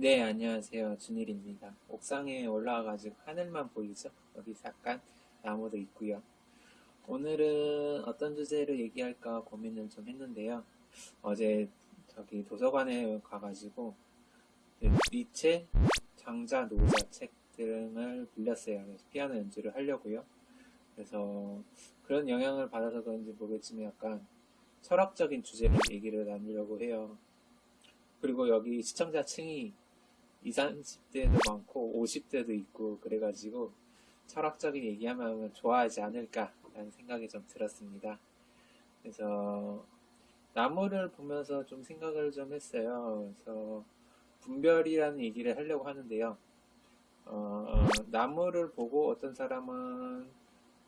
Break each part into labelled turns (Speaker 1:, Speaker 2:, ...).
Speaker 1: 네, 안녕하세요. 준일입니다. 옥상에 올라와가지고 하늘만 보이죠? 여기 잠깐 나무도 있고요. 오늘은 어떤 주제로 얘기할까 고민을 좀 했는데요. 어제 저기 도서관에 가가지고 니체, 장자, 노자 책 등을 빌렸어요. 그래서 피아노 연주를 하려고요. 그래서 그런 영향을 받아서 그런지 모르겠지만 약간 철학적인 주제로 얘기를 나누려고 해요. 그리고 여기 시청자층이 20, 30대도 많고 50대도 있고 그래가지고 철학적인 얘기하면 좋아하지 않을까라는 생각이 좀 들었습니다. 그래서 나무를 보면서 좀 생각을 좀 했어요. 그래서 분별이라는 얘기를 하려고 하는데요. 어, 나무를 보고 어떤 사람은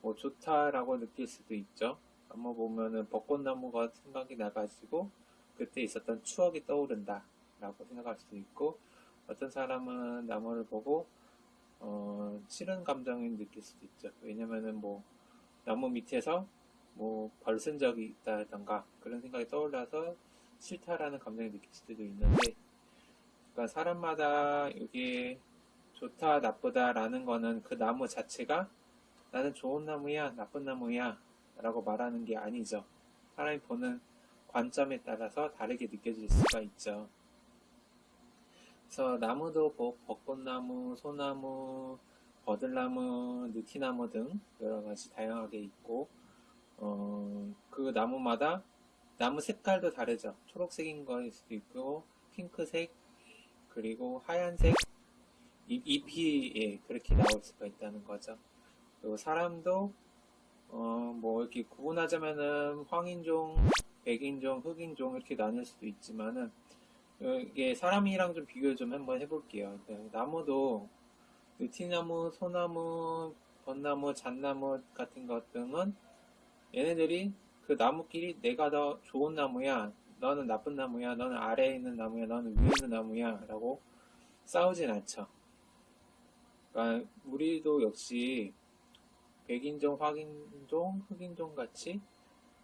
Speaker 1: 뭐 좋다라고 느낄 수도 있죠. 나무 보면은 벚꽃나무가 생각이 나가지고 그때 있었던 추억이 떠오른다 라고 생각할 수도 있고 어떤 사람은 나무를 보고 어, 싫은 감정을 느낄 수도 있죠. 왜냐면은 뭐 나무 밑에서 뭐 벌쓴 적이 있다던가 그런 생각이 떠올라서 싫다라는 감정을 느낄 수도 있는데 그러니까 사람마다 이게 좋다 나쁘다라는 거는 그 나무 자체가 나는 좋은 나무야 나쁜 나무야 라고 말하는 게 아니죠. 사람이 보는 관점에 따라서 다르게 느껴질 수가 있죠. 그래서 나무도 뭐 벚꽃나무, 소나무, 버들나무, 느티나무 등 여러 가지 다양하게 있고 어, 그 나무마다 나무 색깔도 다르죠. 초록색인 거일 수도 있고 핑크색 그리고 하얀색 잎, 잎이 예, 그렇게 나올 수가 있다는 거죠. 그리고 사람도 어, 뭐 이렇게 구분하자면은 황인종, 백인종, 흑인종 이렇게 나눌 수도 있지만은 이게 사람이랑 좀 비교를 좀 한번 해볼게요. 네, 나무도 느티나무, 소나무, 벚나무, 잣나무 같은 것 등은 얘네들이 그 나무끼리 내가 더 좋은 나무야, 너는 나쁜 나무야, 너는 아래에 있는 나무야, 너는 위에 있는 나무야 라고 싸우진 않죠. 그러니까 우리도 역시 백인종, 화인종, 흑인종 같이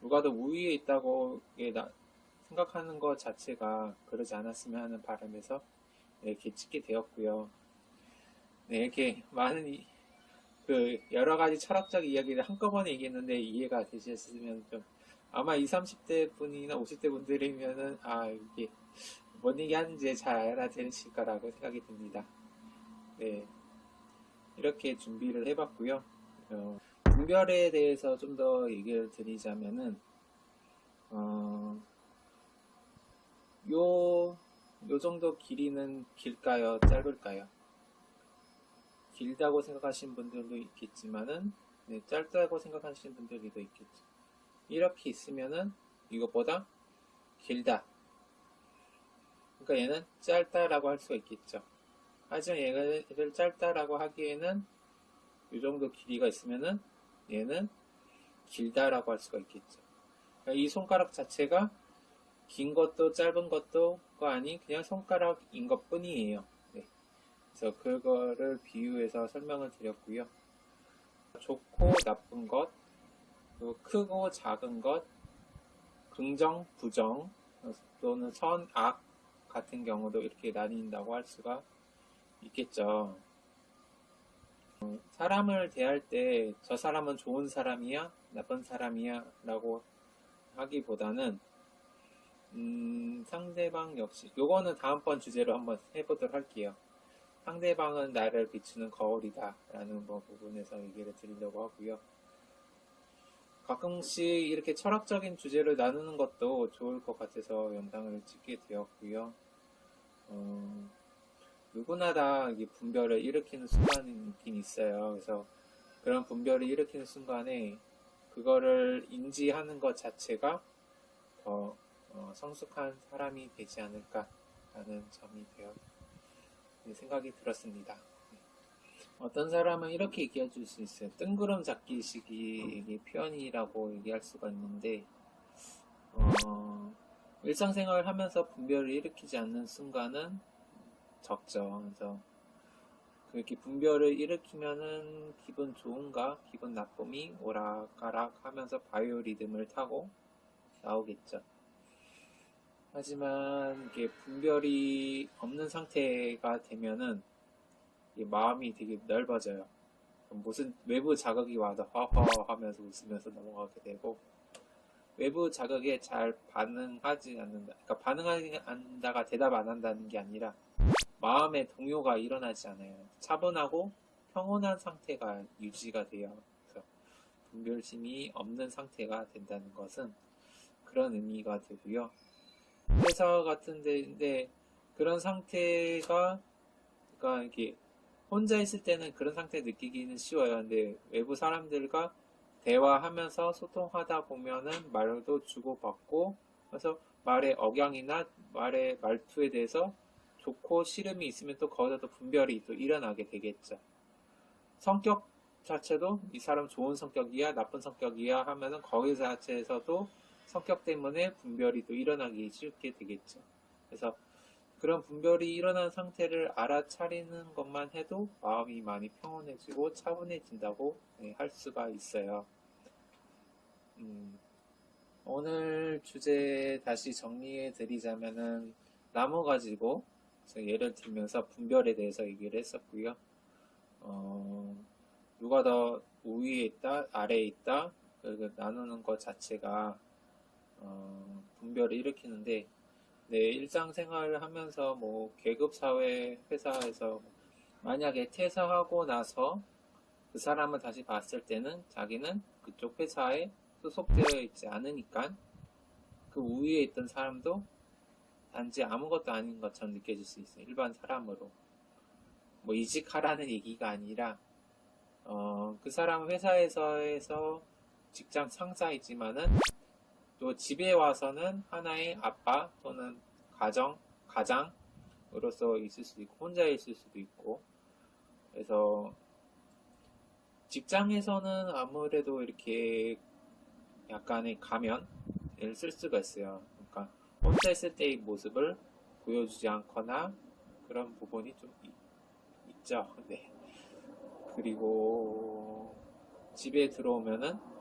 Speaker 1: 누가 더 우위에 있다고 생각하는 것 자체가 그러지 않았으면 하는 바람에서 이렇게 찍게 되었고요. 네, 이렇게 많은 이, 그 여러 가지 철학적 이야기를 한꺼번에 얘기했는데 이해가 되셨으면 좀 아마 20, 30대 분이나 50대 분들이면은 아 이게 뭔 얘기 하는지 잘 알아들으실 거라고 생각이 듭니다. 네, 이렇게 준비를 해봤고요. 어, 분별에 대해서 좀 더 얘기를 드리자면은 어, 요, 요 정도 길이는 길까요? 짧을까요? 길다고 생각하시는 분들도 있겠지만은, 네, 짧다고 생각하시는 분들도 있겠죠. 이렇게 있으면은, 이것보다 길다. 그러니까 얘는 짧다라고 할 수가 있겠죠. 하지만 얘를 짧다라고 하기에는, 이 정도 길이가 있으면은, 얘는 길다라고 할 수가 있겠죠. 그러니까 이 손가락 자체가 긴 것도 짧은 것도 아닌 그냥 손가락인 것 뿐이에요. 네. 그래서 그거를 비유해서 설명을 드렸고요. 좋고 나쁜 것, 또 크고 작은 것, 긍정, 부정, 또는 선, 악 같은 경우도 이렇게 나뉜다고 할 수가 있겠죠. 사람을 대할 때 저 사람은 좋은 사람이야, 나쁜 사람이야 라고 하기보다는 음, 상대방 역시 요거는 다음번 주제로 한번 해보도록 할게요. 상대방은 나를 비추는 거울이다 라는 뭐 부분에서 얘기를 드리려고 하고요. 가끔씩 이렇게 철학적인 주제를 나누는 것도 좋을 것 같아서 영상을 찍게 되었고요. 어, 누구나 다 분별을 일으키는 순간이 있긴 있어요. 그래서 그런 분별을 일으키는 순간에 그거를 인지하는 것 자체가 더 어, 성숙한 사람이 되지 않을까라는 점이 되어 생각이 들었습니다. 네. 어떤 사람은 이렇게 얘기해 줄 수 있어요. 뜬구름 잡기식이 표현이라고 얘기할 수가 있는데 어, 일상생활을 하면서 분별을 일으키지 않는 순간은 적죠. 그래서 그렇게 분별을 일으키면은 기분 좋은가 기분 나쁨이 오락가락 하면서 바이오 리듬을 타고 나오겠죠. 하지만 이게 분별이 없는 상태가 되면은 이 마음이 되게 넓어져요. 무슨 외부 자극이 와도 허허 하면서 웃으면서 넘어가게 되고 외부 자극에 잘 반응하지 않는다. 그러니까 반응하지 않는다가 대답 안 한다는 게 아니라 마음의 동요가 일어나지 않아요. 차분하고 평온한 상태가 유지가 돼요. 그래서 분별심이 없는 상태가 된다는 것은 그런 의미가 되고요. 회사 같은 데인데 그런 상태가 그러니까 이게 혼자 있을 때는 그런 상태 느끼기는 쉬워요. 근데 외부 사람들과 대화하면서 소통하다 보면은 말도 주고받고 그래서 말의 억양이나 말의 말투에 대해서 좋고 싫음이 있으면 또 거기서 또 분별이 또 일어나게 되겠죠. 성격 자체도 이 사람 좋은 성격이야 나쁜 성격이야 하면은 거기 자체에서도 성격 때문에 분별이 또 일어나기 쉽게 되겠죠. 그래서 그런 분별이 일어난 상태를 알아차리는 것만 해도 마음이 많이 평온해지고 차분해진다고 네, 할 수가 있어요. 음, 오늘 주제 다시 정리해 드리자면은 나무 가지고 예를 들면서 분별에 대해서 얘기를 했었고요. 어, 누가 더 우위에 있다, 아래에 있다, 그 나누는 것 자체가 어, 분별을 일으키는데 네, 일상생활을 하면서 뭐 계급사회 회사에서 만약에 퇴사하고 나서 그 사람을 다시 봤을 때는 자기는 그쪽 회사에 소속되어 있지 않으니까 그 우위에 있던 사람도 단지 아무것도 아닌 것처럼 느껴질 수 있어요. 일반 사람으로. 뭐 이직하라는 얘기가 아니라 어, 그 사람 회사에서에서 직장 상사이지만은 또 집에 와서는 하나의 아빠 또는 가정, 가장으로서 있을 수도 있고, 혼자 있을 수도 있고, 그래서 직장에서는 아무래도 이렇게 약간의 가면을 쓸 수가 있어요. 그러니까 혼자 있을 때의 모습을 보여주지 않거나 그런 부분이 좀 있, 있죠. 네. 그리고 집에 들어오면은 이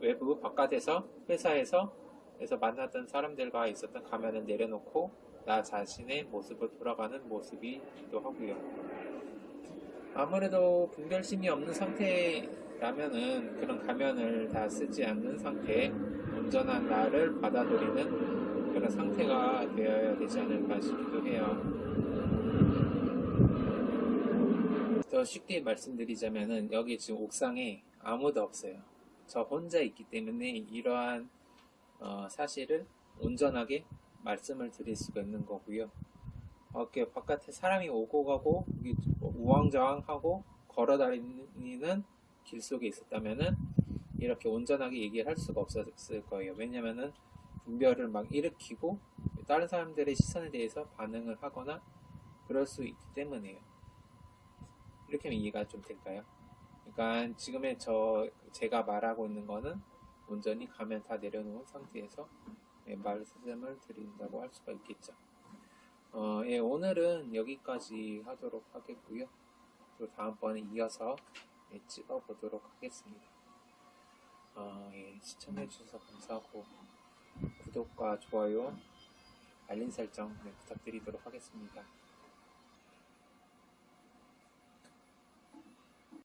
Speaker 1: 외부 바깥에서 회사에서 에서 만났던 사람들과 있었던 가면을 내려놓고 나 자신의 모습을 돌아가는 모습이기도 하고요. 아무래도 분별심이 없는 상태라면은 그런 가면을 다 쓰지 않는 상태, 온전한 나를 받아들이는 그런 상태가 되어야 되지 않을까 싶기도 해요. 더 쉽게 말씀드리자면은 여기 지금 옥상에 아무도 없어요. 저 혼자 있기 때문에 이러한 어, 사실을 온전하게 말씀을 드릴 수가 있는 거고요. 이렇게 바깥에 사람이 오고 가고 우왕좌왕하고 걸어다니는 길 속에 있었다면은 이렇게 온전하게 얘기를 할 수가 없었을 거예요. 왜냐면은 분별을 막 일으키고 다른 사람들의 시선에 대해서 반응을 하거나 그럴 수 있기 때문에요. 이렇게 하면 이해가 좀 될까요? 그러니까 지금의 저 제가 말하고 있는 거는 온전히 가면 다 내려놓은 상태에서 예, 말씀을 드린다고 할 수가 있겠죠. 어, 예, 오늘은 여기까지 하도록 하겠고요. 또 다음번에 이어서 예, 찍어보도록 하겠습니다. 어, 예, 시청해주셔서 감사하고 구독과 좋아요, 알림 설정 네, 부탁드리도록 하겠습니다.